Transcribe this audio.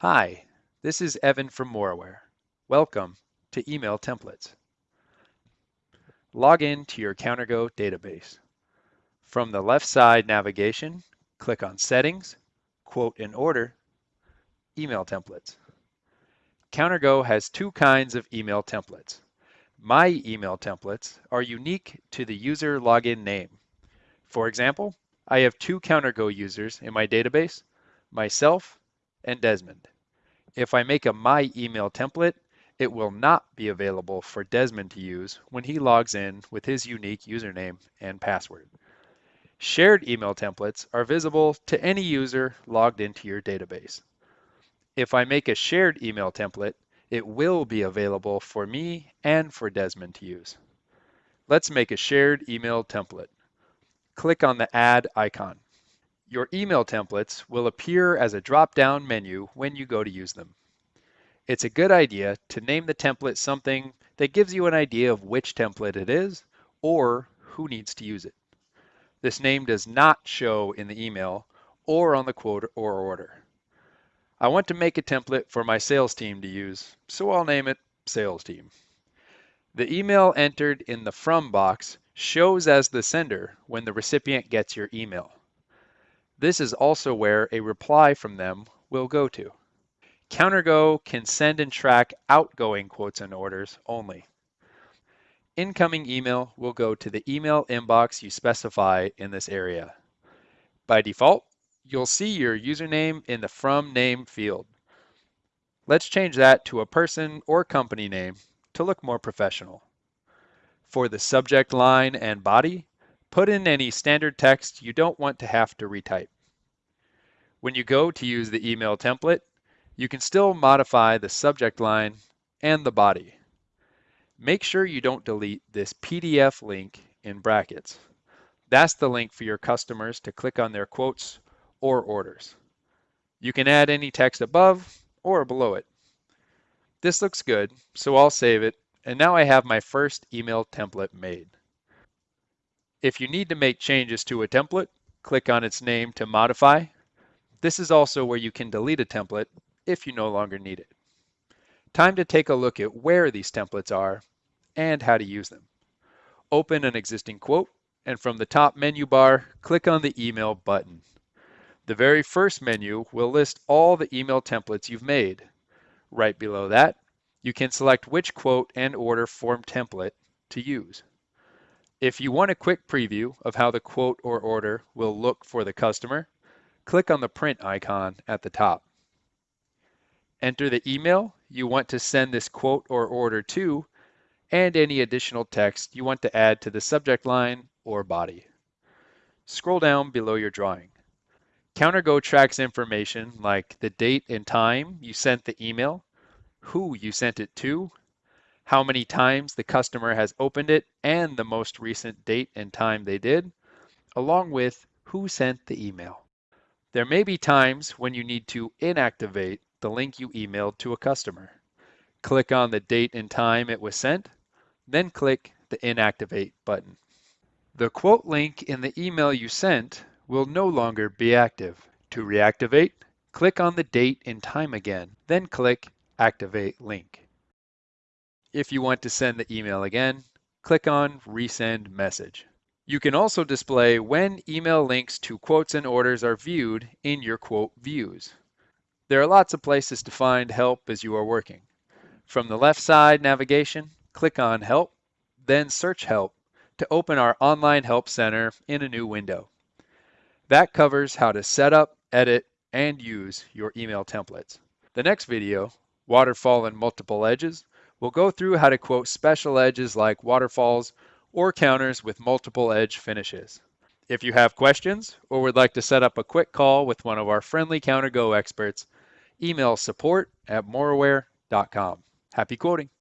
Hi, this is Evan from Moraware. Welcome to Email Templates. Log in to your CounterGo database. From the left side navigation, click on Settings, Quote and Order, Email Templates. CounterGo has two kinds of email templates. My email templates are unique to the user login name. For example, I have two CounterGo users in my database, myself and Desmond. If I make a My Email template, it will not be available for Desmond to use when he logs in with his unique username and password. Shared email templates are visible to any user logged into your database. If I make a shared email template, it will be available for me and for Desmond to use. Let's make a shared email template. Click on the Add icon. Your email templates will appear as a drop-down menu when you go to use them. It's a good idea to name the template something that gives you an idea of which template it is or who needs to use it. This name does not show in the email or on the quote or order. I want to make a template for my sales team to use, so I'll name it Sales Team. The email entered in the From box shows as the sender when the recipient gets your email. This is also where a reply from them will go to. CounterGo can send and track outgoing quotes and orders only. Incoming email will go to the email inbox you specify in this area. By default, you'll see your username in the From Name field. Let's change that to a person or company name to look more professional. For the subject line and body, put in any standard text you don't want to have to retype. When you go to use the email template, you can still modify the subject line and the body. Make sure you don't delete this PDF link in brackets. That's the link for your customers to click on their quotes or orders. You can add any text above or below it. This looks good, so I'll save it, and now I have my first email template made. If you need to make changes to a template, click on its name to modify. This is also where you can delete a template if you no longer need it. Time to take a look at where these templates are and how to use them. Open an existing quote, and from the top menu bar, click on the Email button. The very first menu will list all the email templates you've made. Right below that, you can select which quote and order form template to use. If you want a quick preview of how the quote or order will look for the customer, click on the print icon at the top. Enter the email you want to send this quote or order to and any additional text you want to add to the subject line or body. Scroll down below your drawing. CounterGo tracks information like the date and time you sent the email, who you sent it to, how many times the customer has opened it, and the most recent date and time they did, along with who sent the email. There may be times when you need to inactivate the link you emailed to a customer. Click on the date and time it was sent, then click the Inactivate button. The quote link in the email you sent will no longer be active. To reactivate, click on the date and time again, then click Activate Link. If you want to send the email again, click on Resend Message. You can also display when email links to quotes and orders are viewed in your quote views. There are lots of places to find help as you are working. From the left side navigation, click on Help, then Search Help to open our online help center in a new window. That covers how to set up, edit, and use your email templates. The next video, Waterfall and Multiple Edges, will go through how to quote special edges like waterfalls or counters with multiple edge finishes. If you have questions or would like to set up a quick call with one of our friendly CounterGo experts, email support at moraware.com. Happy quoting!